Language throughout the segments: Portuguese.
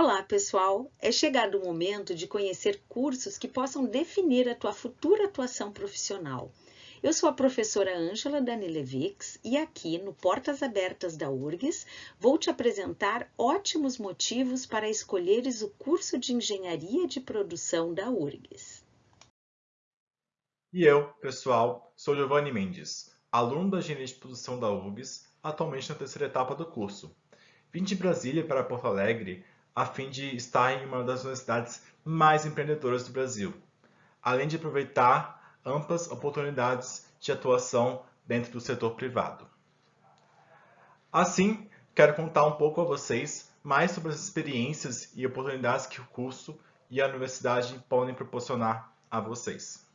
Olá, pessoal! É chegado o momento de conhecer cursos que possam definir a tua futura atuação profissional. Eu sou a professora Ângela Danilevics e aqui no Portas Abertas da URGS vou te apresentar ótimos motivos para escolheres o curso de Engenharia de Produção da URGS. E eu, pessoal, sou Giovanni Mendes, aluno da Engenharia de Produção da URGS, atualmente na terceira etapa do curso. Vim de Brasília para Porto Alegre a fim de estar em uma das universidades mais empreendedoras do Brasil, além de aproveitar amplas oportunidades de atuação dentro do setor privado. Assim, quero contar um pouco a vocês mais sobre as experiências e oportunidades que o curso e a universidade podem proporcionar a vocês.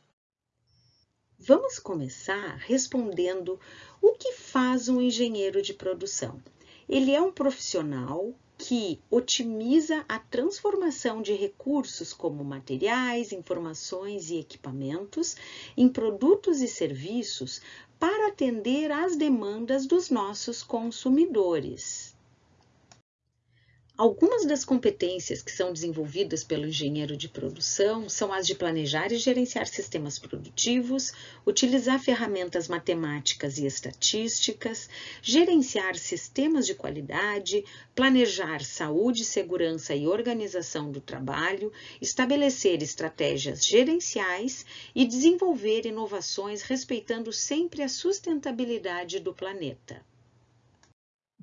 Vamos começar respondendo o que faz um engenheiro de produção. Ele é um profissional que otimiza a transformação de recursos como materiais, informações e equipamentos em produtos e serviços para atender às demandas dos nossos consumidores. Algumas das competências que são desenvolvidas pelo engenheiro de produção são as de planejar e gerenciar sistemas produtivos, utilizar ferramentas matemáticas e estatísticas, gerenciar sistemas de qualidade, planejar saúde, segurança e organização do trabalho, estabelecer estratégias gerenciais e desenvolver inovações respeitando sempre a sustentabilidade do planeta.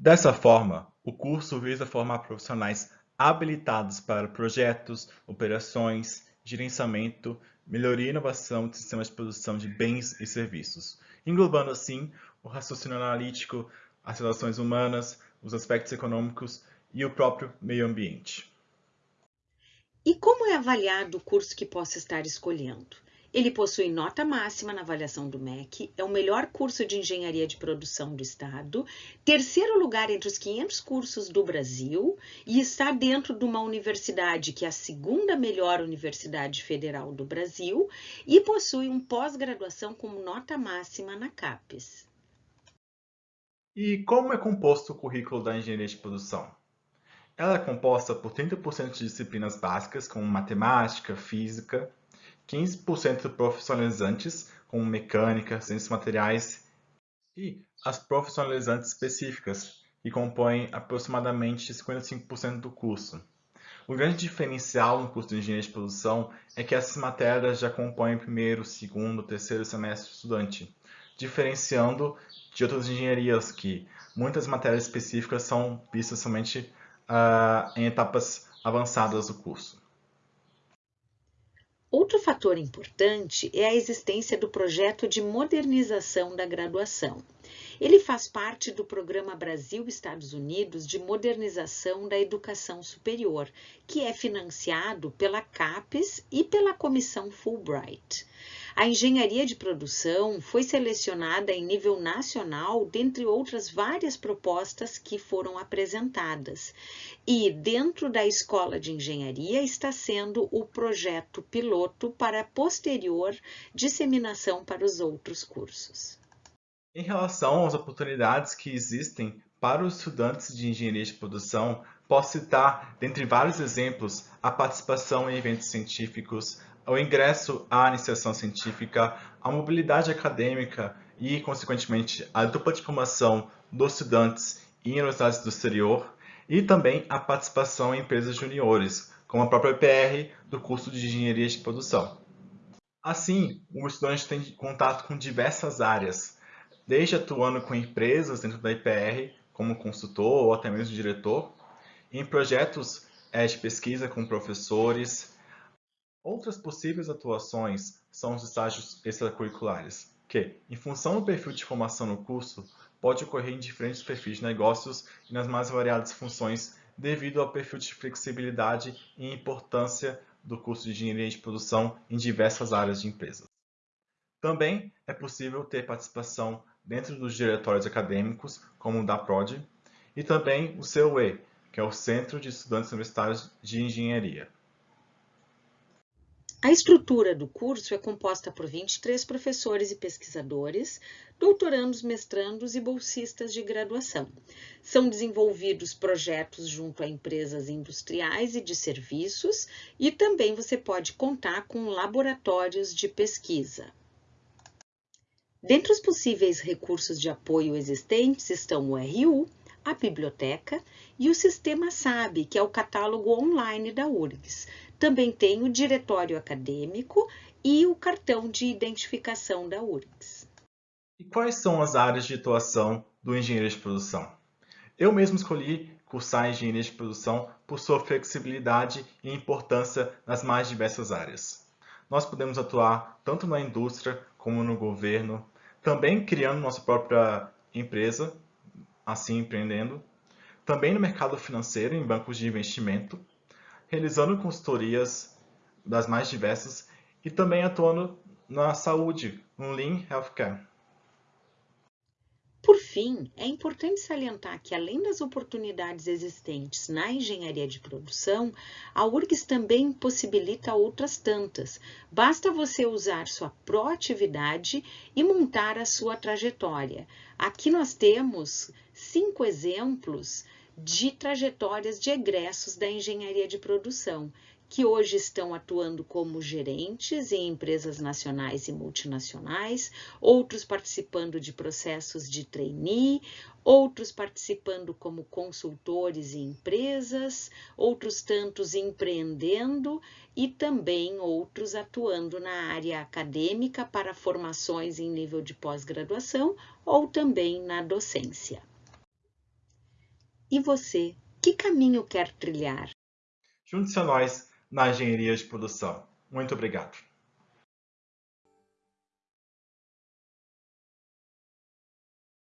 Dessa forma, o curso visa formar profissionais habilitados para projetos, operações, gerenciamento, melhoria e inovação de sistemas de produção de bens e serviços, englobando assim o raciocínio analítico, as relações humanas, os aspectos econômicos e o próprio meio ambiente. E como é avaliado o curso que possa estar escolhendo? Ele possui nota máxima na avaliação do MEC, é o melhor curso de engenharia de produção do estado, terceiro lugar entre os 500 cursos do Brasil e está dentro de uma universidade que é a segunda melhor universidade federal do Brasil e possui um pós-graduação com nota máxima na CAPES. E como é composto o currículo da engenharia de produção? Ela é composta por 30% de disciplinas básicas, como matemática, física, 15% profissionalizantes, como mecânica, ciências materiais, e as profissionalizantes específicas, que compõem aproximadamente 55% do curso. O grande diferencial no curso de engenharia de produção é que essas matérias já compõem o primeiro, segundo, terceiro semestre do estudante, diferenciando de outras engenharias que muitas matérias específicas são vistas somente uh, em etapas avançadas do curso. Outro fator importante é a existência do projeto de modernização da graduação. Ele faz parte do Programa Brasil-Estados Unidos de Modernização da Educação Superior, que é financiado pela CAPES e pela Comissão Fulbright. A engenharia de produção foi selecionada em nível nacional, dentre outras várias propostas que foram apresentadas. E dentro da Escola de Engenharia está sendo o projeto piloto para posterior disseminação para os outros cursos. Em relação às oportunidades que existem para os estudantes de engenharia de produção, posso citar, dentre vários exemplos, a participação em eventos científicos, o ingresso à iniciação científica, a mobilidade acadêmica e, consequentemente, a dupla diplomação dos estudantes em universidades do exterior e também a participação em empresas juniores, como a própria EPR do curso de Engenharia de Produção. Assim, o estudante tem contato com diversas áreas, desde atuando com empresas dentro da IPR, como consultor ou até mesmo diretor, em projetos é, de pesquisa com professores, Outras possíveis atuações são os estágios extracurriculares, que, em função do perfil de formação no curso, pode ocorrer em diferentes perfis de negócios e nas mais variadas funções devido ao perfil de flexibilidade e importância do curso de Engenharia de Produção em diversas áreas de empresas. Também é possível ter participação dentro dos diretórios acadêmicos, como o da PROD, e também o CUE, que é o Centro de Estudantes Universitários de Engenharia. A estrutura do curso é composta por 23 professores e pesquisadores, doutorandos, mestrandos e bolsistas de graduação. São desenvolvidos projetos junto a empresas industriais e de serviços e também você pode contar com laboratórios de pesquisa. Dentre os possíveis recursos de apoio existentes estão o RU, a biblioteca e o sistema SAB, que é o catálogo online da URGS. Também tem o diretório acadêmico e o cartão de identificação da URGS. E quais são as áreas de atuação do engenheiro de produção? Eu mesmo escolhi cursar engenharia de produção por sua flexibilidade e importância nas mais diversas áreas. Nós podemos atuar tanto na indústria como no governo, também criando nossa própria empresa, assim empreendendo, também no mercado financeiro, em bancos de investimento, realizando consultorias das mais diversas e também atuando na saúde, no Lean Healthcare. Por fim, é importante salientar que, além das oportunidades existentes na engenharia de produção, a URGS também possibilita outras tantas. Basta você usar sua proatividade e montar a sua trajetória. Aqui nós temos cinco exemplos de trajetórias de egressos da engenharia de produção, que hoje estão atuando como gerentes em empresas nacionais e multinacionais, outros participando de processos de trainee, outros participando como consultores em empresas, outros tantos empreendendo e também outros atuando na área acadêmica para formações em nível de pós-graduação ou também na docência. E você, que caminho quer trilhar? Junte-se a nós na engenharia de produção. Muito obrigado.